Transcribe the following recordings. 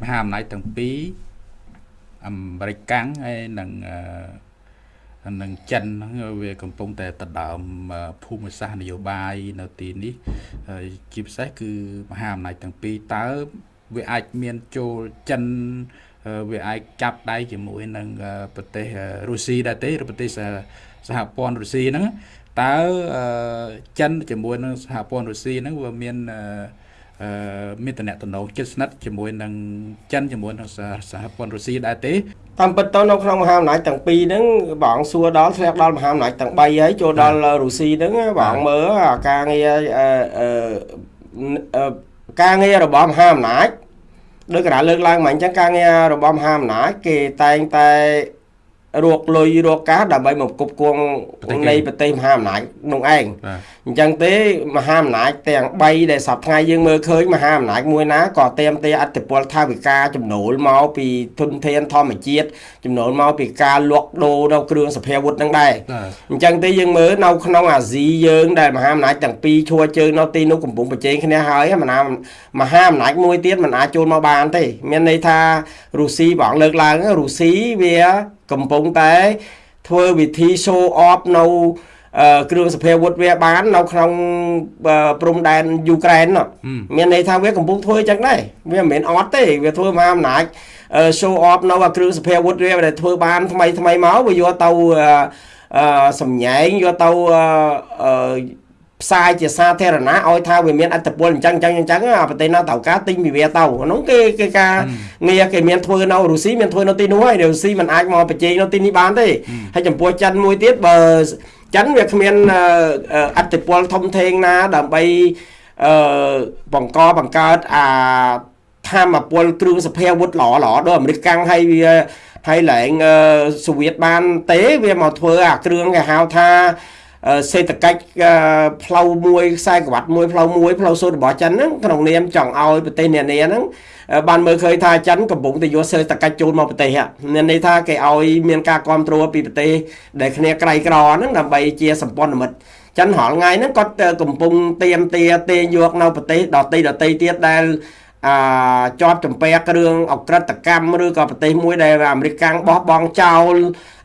មហាអំណាចទាំងពីរអាមេរិកកាំងហើយនិងអឺនឹងចិនហ្នឹងវាកំពុងតែដណ្ដើមភូមិសាស្ត្រនយោបាយនៅទីនេះហើយជាពិសេសគឺមហាអំណាចទាំងពីរតើវាអាចមានចូលចិនវាអាចចាប់ដៃជាមួយនឹងប្រទេសរុស្ស៊ីដែរទេឬប្រទេសសហព័ន្ធរុស្ស៊ីហ្នឹងតើចិនជាមួយនឹងសហព័ន្ធរុស្ស៊ីហ្នឹងវាមានអឺ មានតំណែងជិតស្និទ្ធជាមួយនឹងចិនជាមួយនឹងសហព័ន្ធរុស្ស៊ីដែរទេតាមពិតទៅនៅក្នុងមហាអំណាចទាំងពីរហ្នឹងបងសួរដល់ធ្លាក់ដល់មហាអំណាចទាំង3ហើយចូលដល់រុស្ស៊ីហ្នឹងបងមើលអាការងារអឺការងាររបស់មហាអំណាចដូចកណ្ដាលលើកឡើងមកអញ្ចឹងការងាររបស់មហាអំណាចគេតែងតែ រកលុយរកកាសដើម្បីមកគប់គងនៃប្រទេសមហាអំណាចនោះឯងអញ្ចឹងទេមហាអំណាចទាំង3ដែលសពថ្ងៃយើងមើលឃើញមហាអំណាចមួយណាក៏เตรียมទេអតិពលថាវិការចំណូលមកពីទុនធានធម្មជាតិចំណូលមកពីការលក់ដូរនៅគ្រឿងសភាវុធនឹងដែរអញ្ចឹងទេយើងមើលនៅក្នុងអាស៊ីយើងដែលមហាអំណាចទាំងពីរឈួរជើងនៅទីនោះកំពុងប្រជែងគ្នាហើយមហាមហាអំណាចមួយទៀតមិនអាចចូលមកបានទេមានន័យថារុស្ស៊ីបងលើកឡើងរុស្ស៊ីវា កំពុងតែធ្វើវិធី show off នៅគ្រឿងសភាវុធវាបាននៅក្នុងព្រំដែនយូក្រែនមានន័យថាវាកំពុងធ្វើចឹងដែរវាមិនមែនអត់ទេវាធ្វើមហាអំណាច show off នៅគ្រឿងសភាវុធវាដែលធ្វើបានថ្មីថ្មីមកវាយកទៅសម្ញែងយកទៅ ផ្សាយជាសាធារណៈឲ្យថាវាមានអត្តពលអញ្ចឹងអញ្ចឹងអញ្ចឹងប្រទេសណាត្រូវការទិញពីវាទៅហ្នឹងគេគេការងារគេមានធ្វើនៅរុស្ស៊ីមានធ្វើនៅទីនោះហើយរុស្ស៊ីមិនអាចមកប្រជែងនៅទីនេះបានទេហើយចំពោះចិនមួយទៀតបើចិនវាគ្មានអត្តពលធំធេងណាដើម្បីអឺបង្កបង្កើតអាធម្មពលគ្រឿងសភាវុធល្អល្អដូចអាមេរិកកាំងហើយវាហើយឡើងសូវៀតបានទេវាមកធ្វើអាគ្រឿងគេហៅថា សេដ្ឋកិច្ចផ្លូវមួយខ្សែក្រវ៉ាត់មួយផ្លូវមួយផ្លូវសូត្ររបស់ចិនហ្នឹងក្នុងនាមចង់ឲ្យប្រទេសនានាហ្នឹងបានមើលឃើញថាចិនកំពុងតែយកសេដ្ឋកិច្ចចូលមកប្រទេសមានន័យថាគេឲ្យមានការគ្រប់គ្រងពីប្រទេសដែលគ្នាក្រៃក្រហ្នឹងដើម្បីជាសម្ព័ន្ធមិត្តចិនរាល់ថ្ងៃហ្នឹងគាត់កំពុងទៀមទាទេយកនៅប្រទេសដទៃដទៃទៀតដែល អាជាប់ចំពែគ្រឿងអក្រិតកម្មឬក៏ប្រទេសមួយដែលអាមេរិកកាំងបោះបង់ចោល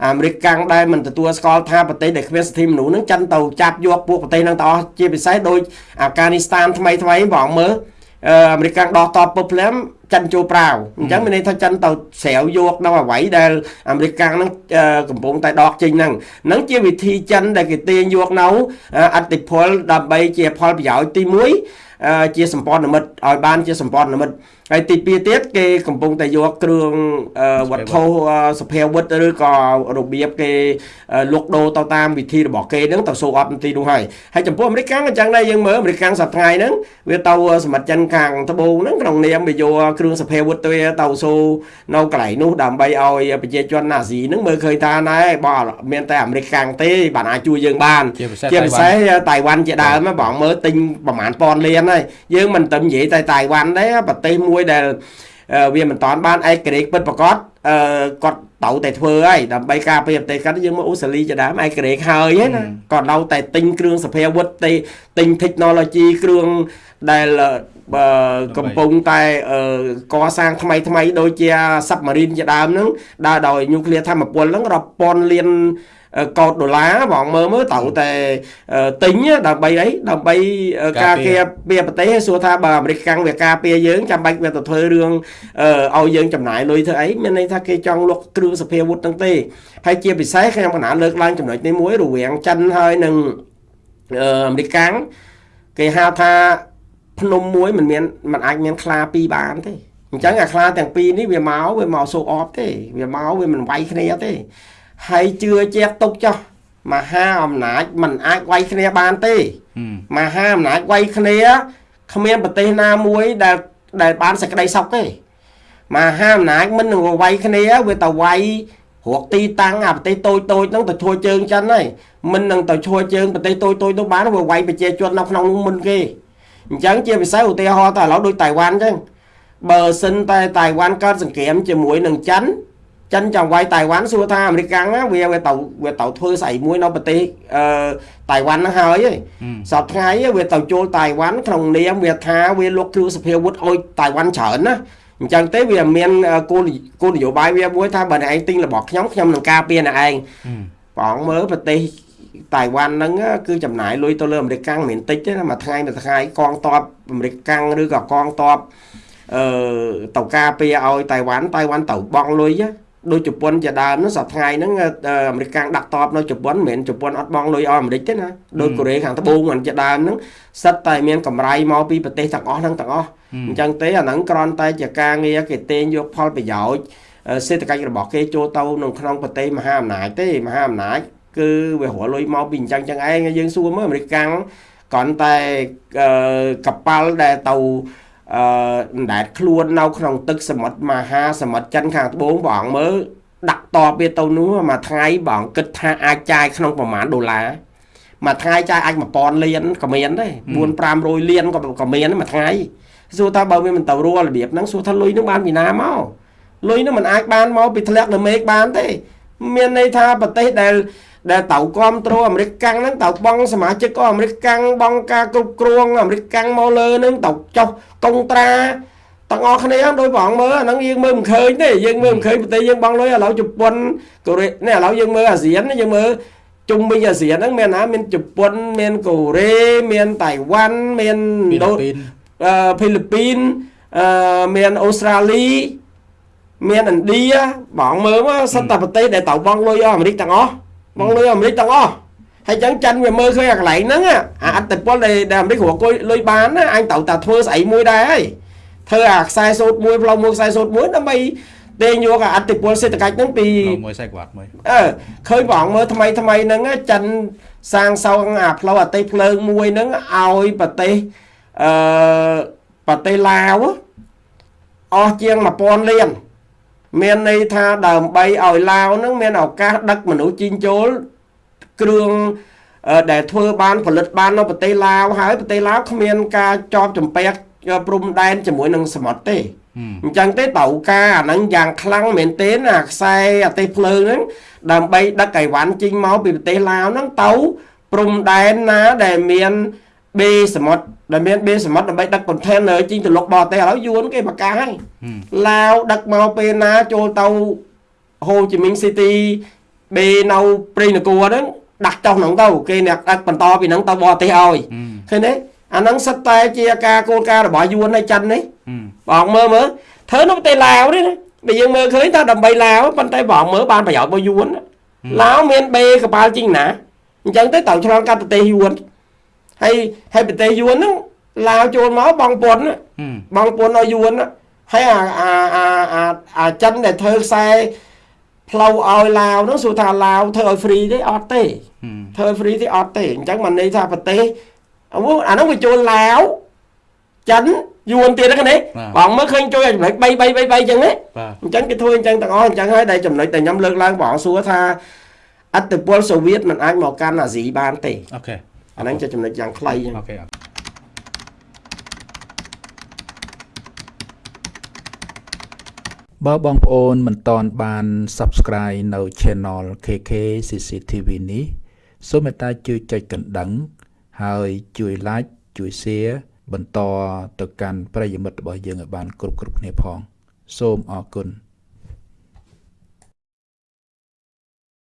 អាមេរិកកាំងដែលមិនទទួលស្គាល់ថាប្រទេសដែលគ្មានសិទ្ធិមនុស្សនឹងចិនទៅចាប់យកពួកប្រទេសនឹងទាំងអស់ជាពិសេសដូចអាហ្វហ្គានីស្ថានថ្មីថ្មីបងមើលអាមេរិកកាំងដោះតបពុបភ្លាមចិនចូលប្រាវអញ្ចឹងមានន័យថាចិនទៅស្រាវយកនៅអ្វីដែលអាមេរិកកាំងនឹងកំពុងតែដកចេញហ្នឹងហ្នឹងជាវិធីចិនដែលគេទាញយកនៅអតិពលដើម្បីជាផលប្រយោជន៍ទី1ជាសម្ព័ន្ធមិត្តឲ្យបានជាសម្ព័ន្ធមិត្តហើយទី2ទៀតគេកំពុងតែយកគ្រឿងវត្ថុសភាវុធឬក៏របៀបគេលុកដូរទៅតាមវិធីរបស់គេហ្នឹងទៅសូអប់ទីនោះហើយហើយចំពោះអាមេរិកកាំងអញ្ចឹងដែរយើងមើលអាមេរិកកាំងសប្តាហ៍ហ្នឹងវាទៅសមិទ្ធចិនខាងត្បូងហ្នឹងក្នុងនាមវាយកគ្រឿងសភាវុធទៅទៅសូនៅកន្លែងនោះដើម្បីឲ្យប្រជាជនណាស៊ីហ្នឹងមើលឃើញថាណែបើមានតែអាមេរិកកាំងទេបានអាចជួយយើងបានជាពិសេសតៃវ៉ាន់ជាដើមបងមើលទិញប្រហែលពាន់លានហើយយើងមិនទៅនិយាយតែតៃវ៉ាន់ទេប្រទេសមួយដែលវាមិនតាន់បានឯករាជ្យពិតប្រកបអឺគាត់ត្រូវតែធ្វើហើយដើម្បីការពារប្រទេសគាត់យើងមកអូស្ត្រាលីជាដើមឯករាជ្យហើយណាគាត់នៅតែទិញគ្រឿងសភាវុធទិញ technology គ្រឿងដែលបើកំពុងតែកសាងថ្មីថ្មីដូចជា submarine ជាដើមហ្នឹងដើរដោយ nuclear ធម្មពលហ្នឹងរាប់ពាន់លាន កោតដុល្លារបងមើលមើលត្រូវតែទិញដើម្បីអីដើម្បីការពារពីប្រទេសសួរថាបើអាមេរិកកាំងវាការពារយើងចាំបាច់វាទៅធ្វើរឿងឲ្យយើងចំណាយលុយធ្វើអីមានន័យថាគេចង់លុកគ្រឿងសភាវុធហ្នឹងទេហើយជាពិសេសខ្ញុំកណាលើកឡើងចំណុចនេះមួយរវាងចិនហើយនឹងអាមេរិកកាំងគេហៅថាភ្នំមួយមិនមានมันអាចមានខ្លាពីរបានទេអញ្ចឹងអាខ្លាទាំងពីរនេះវាមកវាមកសូអបទេវាមកវាមិនវាយគ្នាទេ ហើយជឿជាក់ទុកចោះមហាអំណាចมันអាចវាយគ្នាបានទេមហាអំណាចវាយគ្នាគ្មានប្រទេសណាមួយដែលដែលបានសេចក្តីសុខទេមហាអំណាចមិននឹងវាយគ្នាវាទៅវាយរកទីតាំងអាប្រទេសតូចតូចហ្នឹងទៅឈួរជើងចិនហើយមិននឹងទៅឈួរជើងប្រទេសតូចតូចនោះបានវាវាយប្រជាជននៅក្នុងនោះមុនគេអញ្ចឹងជាពិសេសឧទាហរណ៍តែឥឡូវដូចតៃវ៉ាន់អញ្ចឹងបើសិនតែតៃវ៉ាន់កើតសង្គ្រាមជាមួយនឹងចិន ចិនចង់វាយតៃវ៉ាន់សួរថាអាមេរិកកាំងវាវាទៅវាទៅធ្វើស្អីមួយនៅប្រទេសអឺតៃវ៉ាន់ហ្នឹងហើយសប្តាហ៍ថ្ងៃវាទៅចូលតៃវ៉ាន់ក្នុងនាមវាថាវាលុកគ្រឿងសភាវុធឲ្យតៃវ៉ាន់ច្រើនណាអញ្ចឹងទេវាមានគោលគោលនយោបាយវាមួយថាបើអ្នកឯងទិញរបស់ខ្ញុំខ្ញុំនឹងការពារអ្នកឯងព្រះអង្គមើលប្រទេសតៃវ៉ាន់ហ្នឹងគឺចំណាយលុយទៅលើអាមេរិកកាំងមិនតិចទេណាមួយថ្ងៃមួយថ្ងៃកងតបអាមេរិកកាំងឬក៏កងតបអឺទៅការពារឲ្យតៃវ៉ាន់តៃវ៉ាន់ទៅបង់លុយ ដូចជប៉ុនជាដើមហ្នឹងសប្តាហ៍ហ្នឹងអាមេរិកកាំងដាក់តបនៅជប៉ុនមិនមែនជប៉ុនអត់បង់លុយឲ្យអាមេរិកទេណាដូចកូរ៉េខាងត្បូងមិនជាដើមហ្នឹងសិតតែមានកម្រៃមកពីប្រទេសទាំងអស់ហ្នឹងទាំងអស់អញ្ចឹងទេអាហ្នឹងគ្រាន់តែជាការងារគេទាញយកផលប្រយោជន៍សេដ្ឋកិច្ចរបស់គេចូលទៅក្នុងក្នុងប្រទេសមហាអំណាចទេមហាអំណាចគឺវារលុយមកពីអញ្ចឹងចឹងឯងយើងសួរមើលអាមេរិកកាំងគ្រាន់តែកប៉ាល់ដែលទៅ អឺអណ្ដែតខ្លួននៅក្នុងទឹកសមុទ្រមហាសមុទ្រចិនខាងត្បូងបងមើលដាក់តបវាទៅនោះមួយថ្ងៃបងគិតថាអាចចាយក្នុងប្រមាណដុល្លារមួយថ្ងៃចាយអាច1000លានក៏មានដែរ4 500លានក៏ក៏មានមួយថ្ងៃសួរថាបើវាមិនទៅរួរបៀបហ្នឹងសួរថាលុយនឹងបានពីណាមកលុយនឹងមិនអាចបានមកពីធ្លាក់លើមេឃបានទេ មានន័យថាប្រទេសដែល ដែលតៅគ្រប់គ្រងអាមេរិកកាំងហ្នឹងតៅបងសមាជិកក៏អាមេរិកកាំងបងការគ្រប់គ្រងអាមេរិកកាំងមកលើហ្នឹងតៅចុះកុងត្រាទាំងអស់គ្នាដោយប្រងមើលអាហ្នឹងយើងមើលមិនឃើញទេយើងមើលមិនឃើញប្រទេសយើងបងលុយឥឡូវជប៉ុនកូរ៉េនេះឥឡូវយើងមើលអាស៊ានយើងមើលជុំវិញអាស៊ានហ្នឹងមានណាមានជប៉ុនមានកូរ៉េមានតៃវ៉ាន់មានឥណ្ឌូអឺហ្វីលីពីនអឺមានអូស្ត្រាលីមានឥណ្ឌាបងមើលមកសិតតែប្រទេសដែលតៅបងលុយអាមេរិកទាំងអស់ បងលុយអាមេរិកទាំងអស់ហើយចឹងចិនវាមើលឃើញអាកន្លែងហ្នឹងអាអត្តពលដែលអាមេរិករកលុយបានណាអញត្រូវតែធ្វើស្អីមួយដែរហើយធ្វើអាខ្សែសូត្រមួយផ្លូវមួយខ្សែសូត្រមួយដើម្បីទេយកអាអត្តពលសេដ្ឋកិច្ចហ្នឹងពីមួយខ្សែក្បាត់មួយអឺឃើញបងមើលថ្មីថ្មីហ្នឹងចិនសាងសង់អាផ្លូវអតិភ្លើងមួយហ្នឹងឲ្យប្រទេសអឺប្រទេសឡាវអស់ជាង1000លាន មានន័យថាដើម្បីឲ្យឡាវនឹងមានឱកាសដឹកមនុស្សជីងចូលគ្រឿងដែលធ្វើបានផលិតបាននៅប្រទេសឡាវហើយប្រទេសឡាវគ្មានការជាប់ចម្ពាក់ព្រំដែនជាមួយនឹងសមុទ្រទេអញ្ចឹងទេតៅការអាហ្នឹងយ៉ាងខ្លាំងមែនទែនអាខ្សែអទេសភ្លើងហ្នឹងដើម្បីដឹកអីវ៉ាន់ចេញមកពីប្រទេសឡាវហ្នឹងទៅព្រំដែនណាដែលមាន បេសមុទ្រដែលមានបេសមុទ្រដើម្បីដឹក container ជីងទៅលុកបរទេសឥឡូវយួនគេប្រកាសហើយឡាវដឹកមកពេលណាចូលទៅហូជីមីងស៊ីទីបេនៅព្រៃនគរហ្នឹងដាក់ចុះហ្នឹងទៅគេអ្នកដឹកបន្តពីហ្នឹងទៅបរទេសឲ្យឃើញទេអាហ្នឹងសិតតែជាការគោលការណ៍របស់យួនហើយចិននេះបងមើលមើលធ្វើនៅប្រទេសឡាវនេះណាបើយើងមើលឃើញថាដើម្បីឡាវប៉ុន្តែបងមើលបានប្រយោជន៍របស់យួនឡាវមានបេកប៉ាល់ជីងណាអញ្ចឹងទៅត្រូវឆ្លងកាត់ប្រទេសយួន ហើយហើយប្រទេសយួនហ្នឹងឡាវចូលមកបងពុនបងពុនឲ្យយួនហើយអាអាអាអាអាចិនដែលធ្វើខ្សែផ្លូវឲ្យឡាវនោះសួរថាឡាវធ្វើឲ្យ free ទេអត់ទេធ្វើ free ទេអត់ទេអញ្ចឹងមិនន័យថាប្រទេសអានោះវាចូលឡាវចិនយួនទៀតហ្នឹងណាបងមើលឃើញជួយចំណុច3 3 3 3អញ្ចឹងណាអញ្ចឹងគេធ្វើអញ្ចឹងទាំងអស់អញ្ចឹងហើយដែលចំណុចដែលខ្ញុំលើកឡើងបងសួរថាអត្តពលសូវៀតមិនអាចមកកាន់អាស៊ីបានទេអូខេ អាហ្នឹងជាចំណុចយ៉ាងខ្លីចឹងអូខេបើបងប្អូនមិនតន់បាន Subscribe នៅ Channel KK CCTV នេះសូមមេត្តាជួយចុចកណ្ដឹង ហើយជួយ Like ជួយ Share បន្តទៅកាន់ប្រិយមិត្តរបស់យើងឲ្យបាន គ្រប់គ្រប់គ្នាផង សូមអរគុណ